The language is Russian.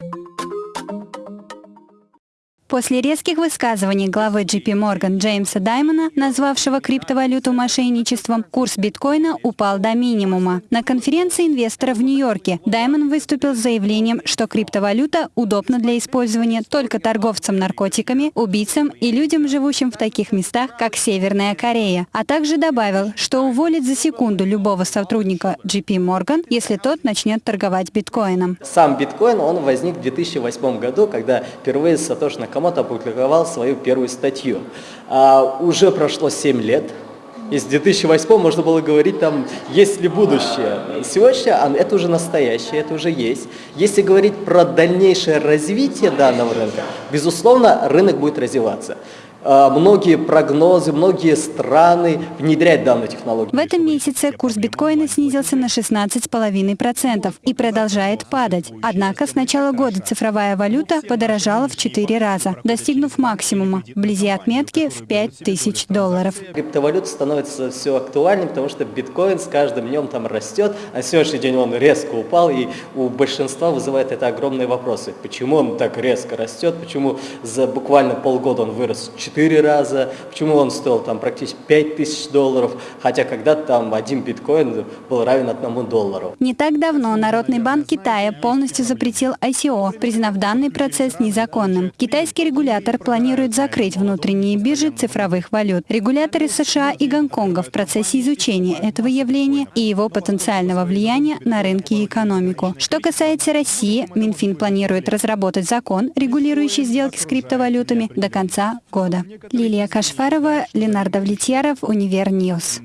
you После резких высказываний главы JP Morgan Джеймса Даймона, назвавшего криптовалюту мошенничеством, курс биткоина упал до минимума. На конференции инвесторов в Нью-Йорке Даймон выступил с заявлением, что криптовалюта удобна для использования только торговцам наркотиками, убийцам и людям, живущим в таких местах, как Северная Корея, а также добавил, что уволит за секунду любого сотрудника JP Morgan, если тот начнет торговать биткоином. Сам биткоин, он возник в 2008 году, когда впервые Сатош Накамото Накамото опубликовал свою первую статью. А, уже прошло 7 лет, и с 2008 можно было говорить, там, есть ли будущее. Сегодня это уже настоящее, это уже есть. Если говорить про дальнейшее развитие данного рынка, безусловно, рынок будет развиваться. А, многие прогнозы, многие страны внедряют данную технологию. В этом месяце курс биткоина снизился на 16,5% и продолжает падать. Однако с начала года цифровая валюта подорожала в 4 раза, достигнув максимума, вблизи отметки в 5000 долларов. Криптовалюта становится все актуальнее, потому что биткоин с каждым днем там растет, а сегодняшний день он резко упал, и у большинства вызывает это огромные вопросы. Почему он так резко растет, почему за буквально полгода он вырос 4 раза, почему он стоил там практически 5 тысяч долларов, хотя когда-то там один биткоин был равен одному доллару. Не так давно Народный банк Китая полностью запретил ICO, признав данный процесс незаконным. Китайский регулятор планирует закрыть внутренние биржи цифровых валют. Регуляторы США и Гонконга в процессе изучения этого явления и его потенциального влияния на рынки и экономику. Что касается России, Минфин планирует разработать закон, регулирующий сделки с криптовалютами до конца года года. Лилия Кашфарова, Ленар Давлетьяров, Univer News.